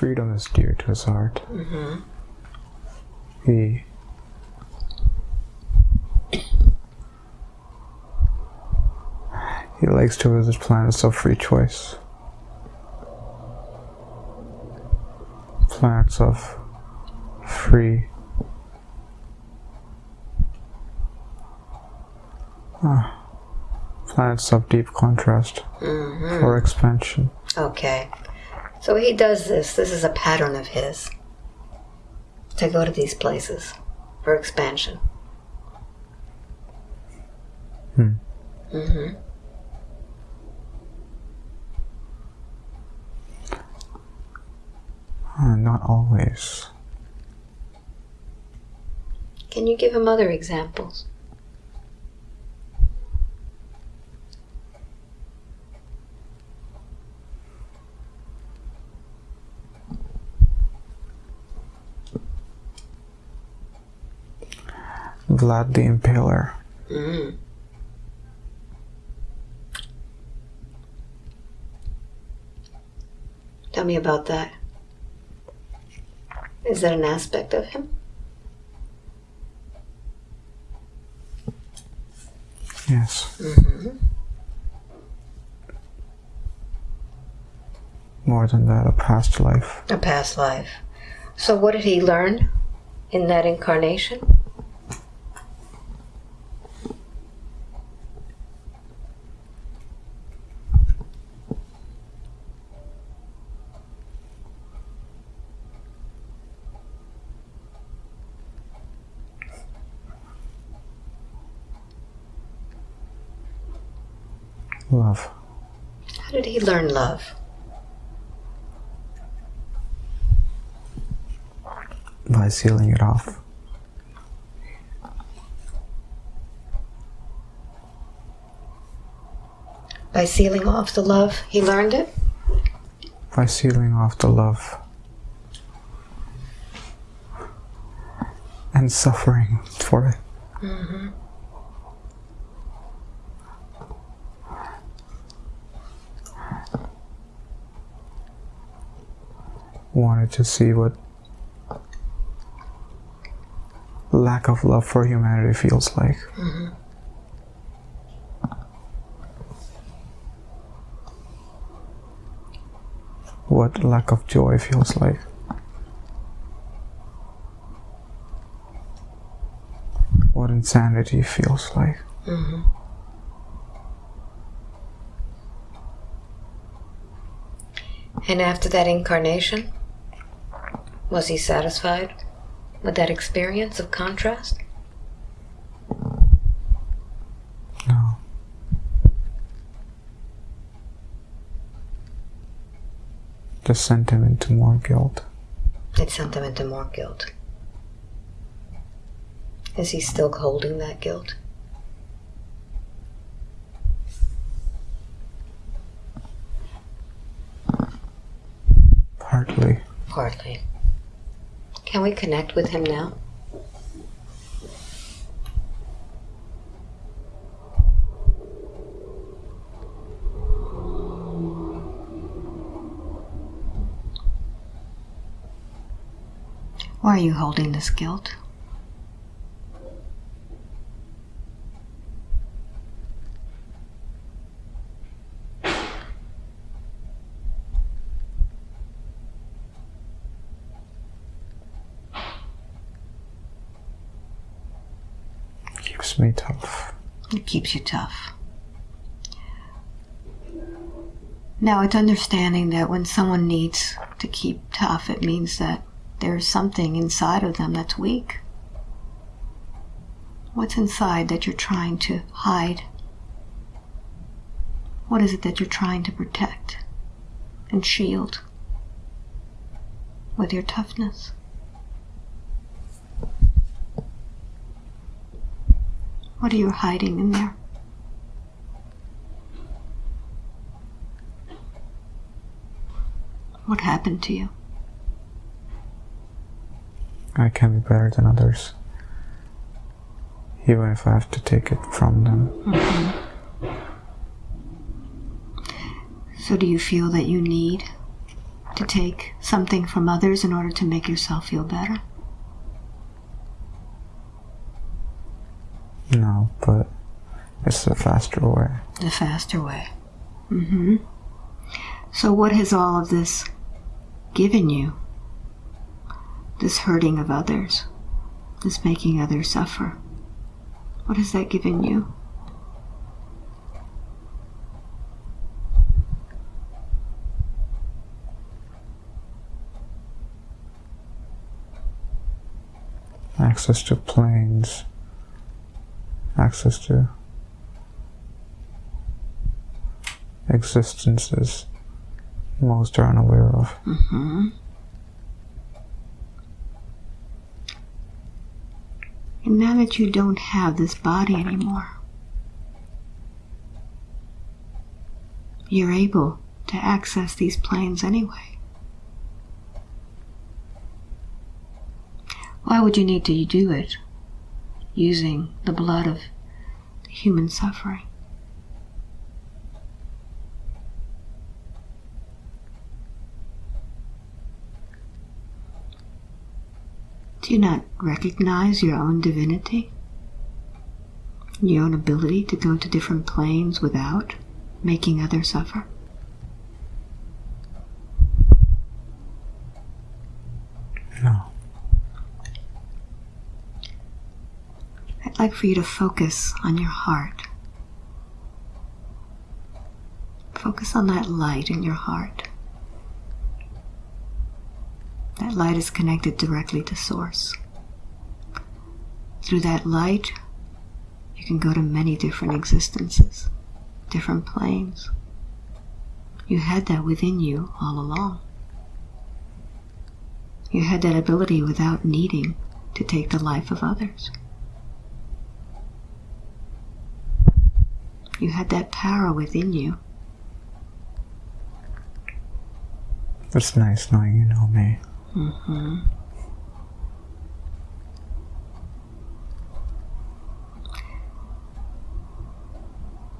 freedom is dear to his heart. Mm-hmm. He he likes to visit planets of free choice. Planets of free ah, planets of deep contrast Mm-hmm. or expansion. Okay. So he does this. This is a pattern of his to go to these places for expansion. Hmm. Mm-hmm. Uh, not always. Can you give him other examples? Vlad the Impaler. Mm. Tell me about that. Is that an aspect of him? Yes. Mm-hmm. More than that, a past life. A past life. So, what did he learn in that incarnation? Love. How did he learn love? By sealing it off. By sealing off the love, he learned it? By sealing off the love. And suffering for it. Mm-hmm. Wanted to see what lack of love for humanity feels like. Mm-hmm. What lack of joy feels like. What insanity feels like. Mm-hmm. And after that incarnation, was he satisfied with that experience of contrast? No. Just sent him into more guilt. It sent him into more guilt. Is he still holding that guilt? Partly. Partly. Can we connect with him now? Why are you holding this guilt? Keeps me tough. It keeps you tough. Now, it's understanding that when someone needs to keep tough, it means that there's something inside of them that's weak. What's inside that you're trying to hide? What is it that you're trying to protect and shield with your toughness? What are you hiding in there? What happened to you? I can be better than others. Even if I have to take it from them. Mm-hmm. So, do you feel that you need to take something from others in order to make yourself feel better? No, but it's the faster way. The faster way. Mm-hmm. So what has all of this given you? This hurting of others, this making others suffer. What has that given you? Access to planes, access to existences most are unaware of. Mm-hmm. And now that you don't have this body anymore, you're able to access these planes anyway. Why would you need to do it using the blood of human suffering? Do you not recognize your own divinity? Your own ability to go to different planes without making others suffer? No. I'd like for you to focus on your heart. Focus on that light in your heart. That light is connected directly to Source. Through that light, you can go to many different existences, different planes. You had that within you all along. You had that ability without needing to take the life of others. You had that power within you. It's nice knowing you know me. Mm-hmm.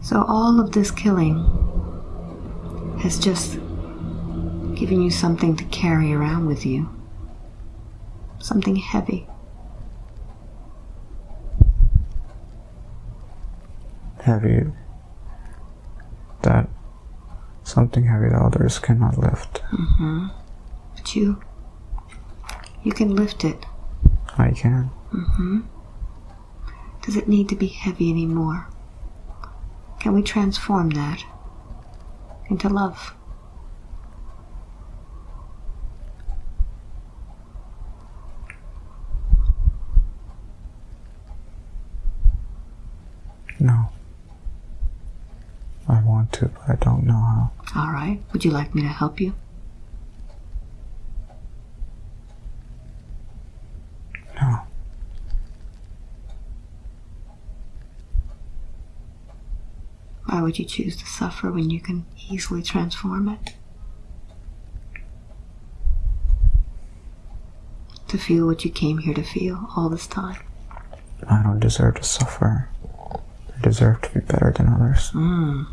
So all of this killing has just given you something to carry around with you. Something heavy. Heavy. That something heavy that others cannot lift. Mm-hmm. But you, you can lift it. I can. Mm-hmm. Does it need to be heavy anymore? Can we transform that into love? No. I want to, but I don't know how. All right. Would you like me to help you? No. Why would you choose to suffer when you can easily transform it? To feel what you came here to feel all this time. I don't deserve to suffer. Deserve to be better than others. Mm.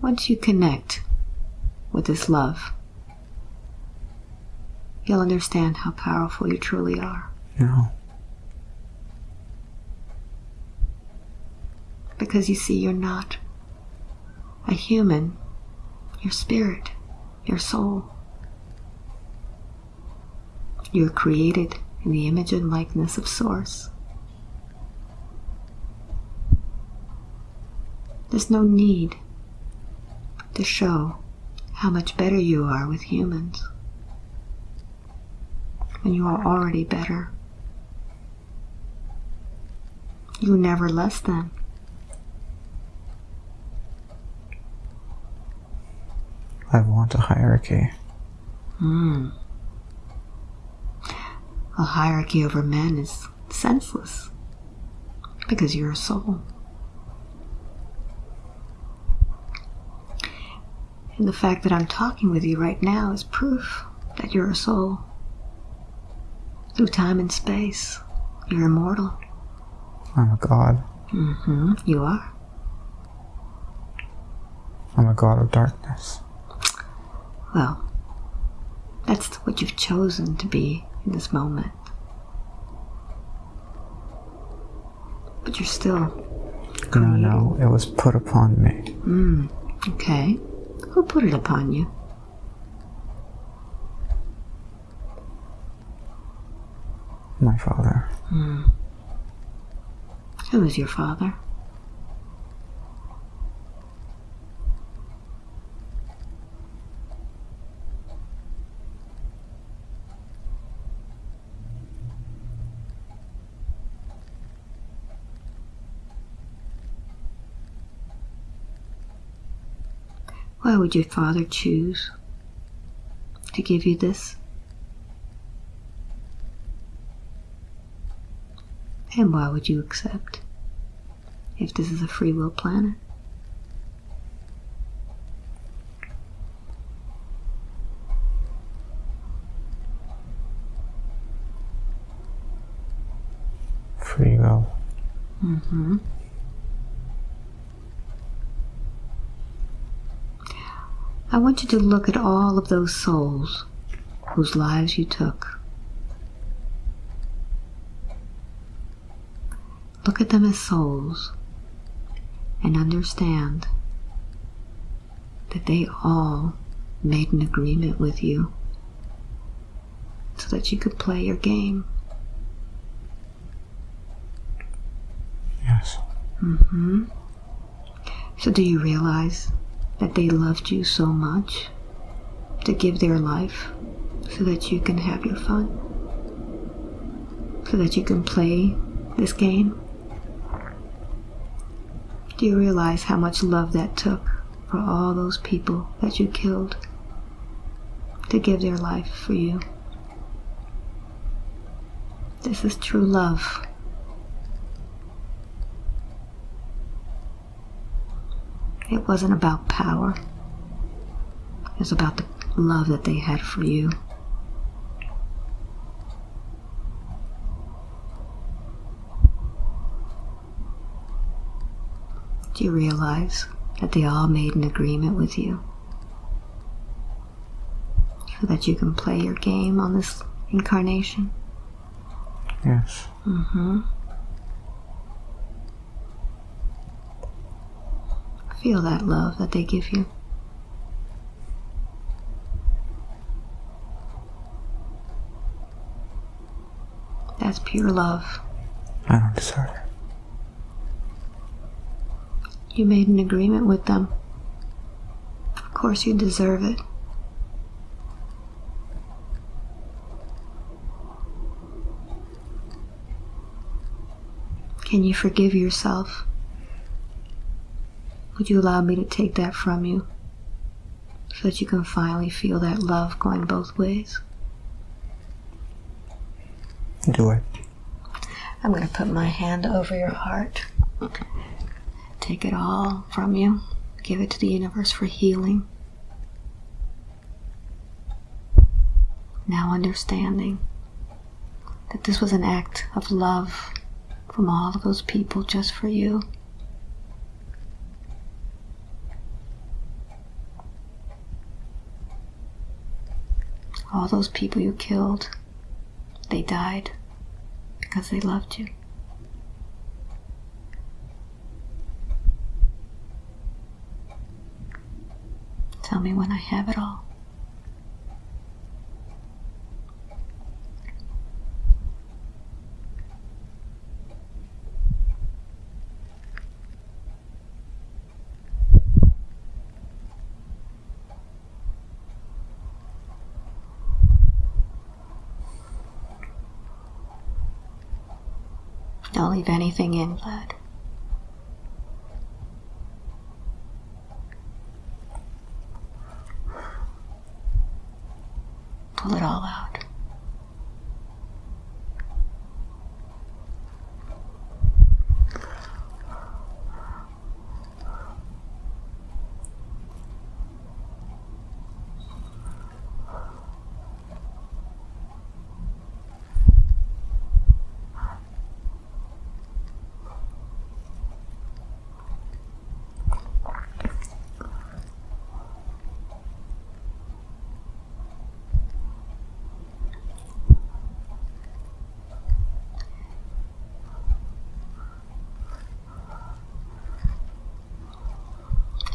Once you connect with this love, you'll understand how powerful you truly are. No. Because you see, you're not a human, your spirit, your soul. You're created in the image and likeness of Source. There's no need to show how much better you are with humans when you are already better. You're never less than. I want a hierarchy. Hmm. A hierarchy over men is senseless because you're a soul. And the fact that I'm talking with you right now is proof that you're a soul. Through time and space, you're immortal. I'm a god. Mm-hmm. You are. I'm a god of darkness. Well, that's what you've chosen to be in this moment. But you're still No, no, it was put upon me. Hmm, okay. Who put it upon you? My father. Hmm. Who is your father? Would your father choose to give you this? And why would you accept if this is a free will planet? Free will. Mm-hmm. I want you to look at all of those souls whose lives you took. Look at them as souls and understand that they all made an agreement with you so that you could play your game. Yes. Mm-hmm. So, do you realize that they loved you so much to give their life so that you can have your fun? So that you can play this game? Do you realize how much love that took for all those people that you killed to give their life for you? This is true love. It wasn't about power. It was about the love that they had for you. Do you realize that they all made an agreement with you? So that you can play your game on this incarnation? Yes. Mm-hmm. Feel that love that they give you. That's pure love. I don't deserve it. You made an agreement with them. Of course, you deserve it. Can you forgive yourself? Would you allow me to take that from you so that you can finally feel that love going both ways? Do it. I'm going to put my hand over your heart. Take it all from you. Give it to the universe for healing. Now understanding that this was an act of love from all of those people just for you. All those people you killed, they died because they loved you. Tell me when I have it all. Don't leave anything in, Vlad.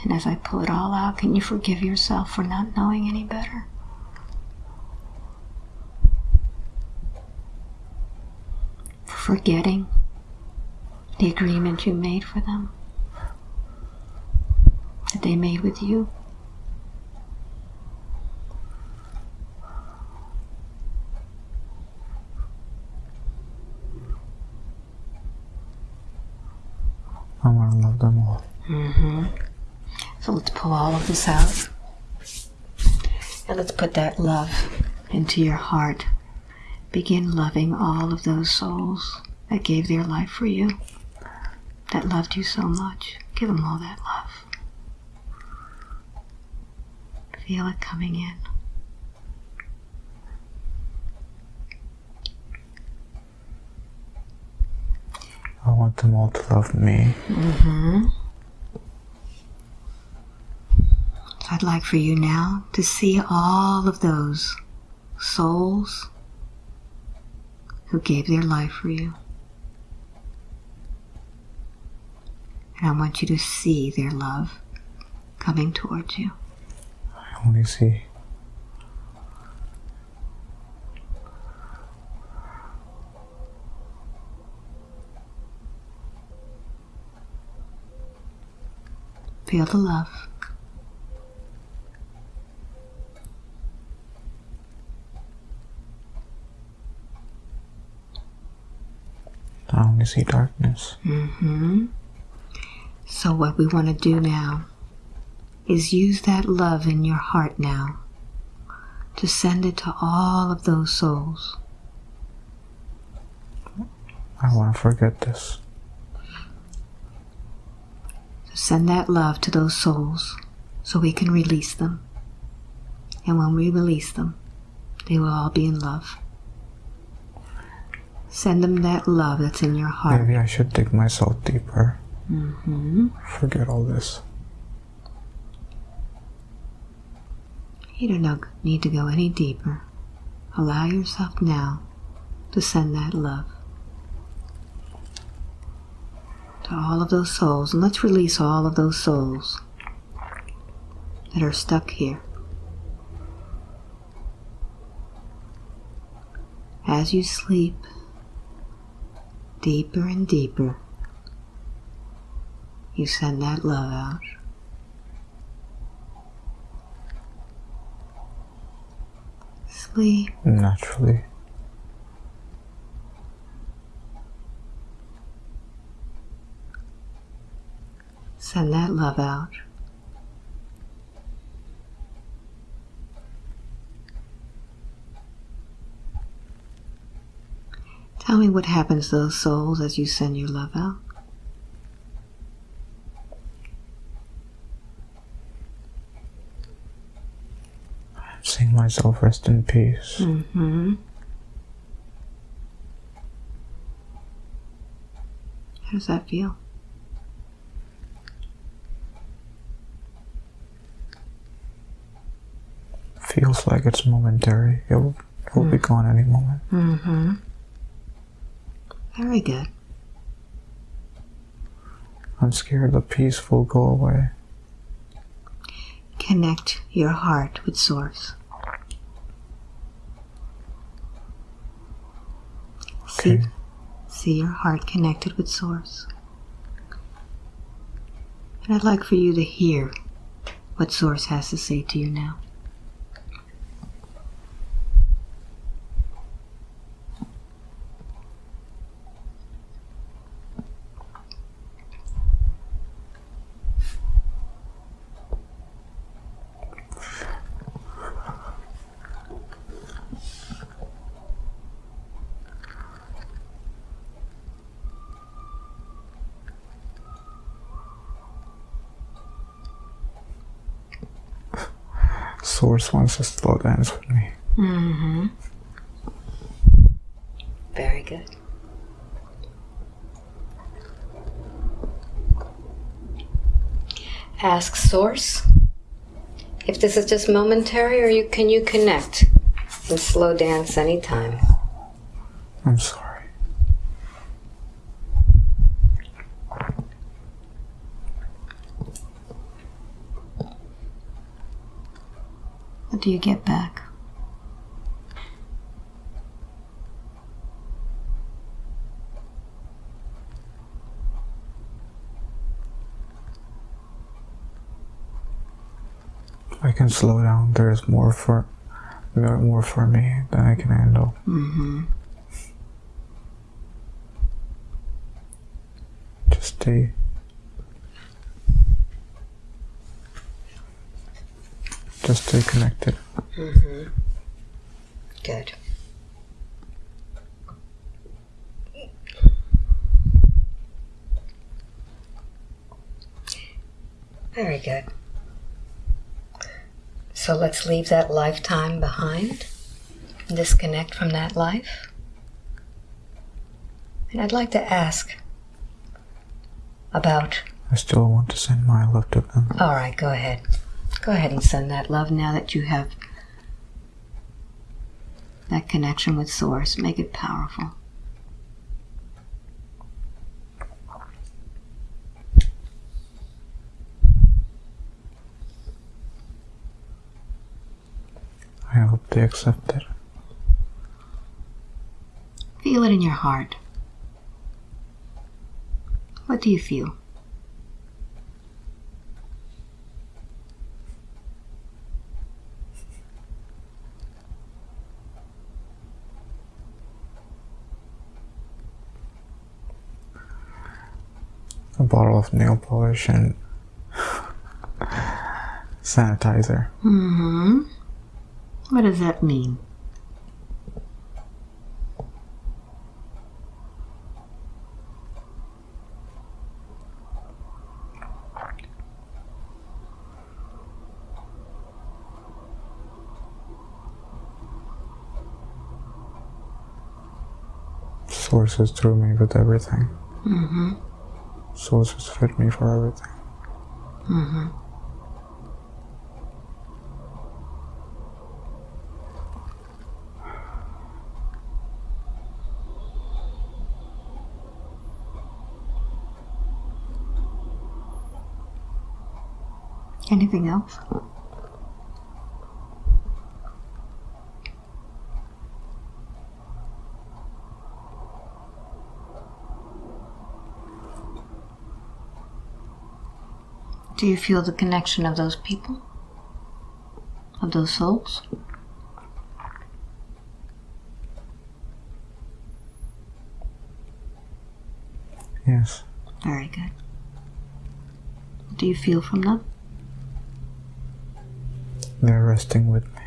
And as I pull it all out, can you forgive yourself for not knowing any better? For forgetting the agreement you made for them? That they made with you? I want to love them all. Mm-hmm. So let's pull all of this out. And let's put that love into your heart. Begin loving all of those souls that gave their life for you, that loved you so much. Give them all that love. Feel it coming in. I want them all to love me. Mm-hmm. So I'd like for you now to see all of those souls who gave their life for you. And I want you to see their love coming towards you. I only see. Feel the love. Only see darkness. Mm-hmm. So what we want to do now is use that love in your heart now to send it to all of those souls. I want to forget this. So send that love to those souls so we can release them. And when we release them, they will all be in love. Send them that love that's in your heart. Maybe I should dig myself deeper. Mm-hmm. Forget all this. You do not need to go any deeper. Allow yourself now to send that love to all of those souls. And let's release all of those souls that are stuck here. As you sleep deeper and deeper, you send that love out. Sleep. Naturally. Send that love out. Tell me what happens to those souls as you send your love out. I'm seeing myself rest in peace. Mm-hmm. How does that feel? Feels like it's momentary. It will, it will be gone any moment. Mm-hmm. Very good. I'm scared the peace will go away. Connect your heart with Source. See, Okay. see your heart connected with Source. And I'd like for you to hear what Source has to say to you now. Source wants to slow dance with me. Mm-hmm. Very good. Ask Source if this is just momentary or you can you connect and slow dance anytime. I'm sorry. What do you get back? I can slow down. There's more for more more for me than I can handle. Mm-hmm. Just stay. Just stay connected. Mm-hmm. Good. Very good. So let's leave that lifetime behind, disconnect from that life. And I'd like to ask about. I still want to send my love to them. All right, go ahead. Go ahead and send that love now that you have that connection with Source. Make it powerful. I hope they accept it. Feel it in your heart. What do you feel? A bottle of nail polish and sanitizer. Mm-hmm. What does that mean? Sources through me with everything. Mm-hmm. Sources fit me for everything. Mm-hmm. Anything else? Do you feel the connection of those people? Of those souls? Yes. Very good. What do you feel from them? They're resting with me.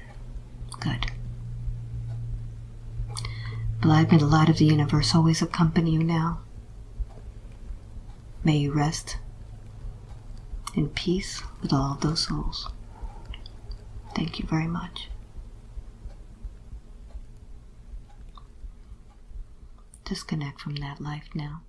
Good. Blind may the light of the universe always accompany you now. May you rest and peace with all of those souls. Thank you very much. Disconnect from that life now.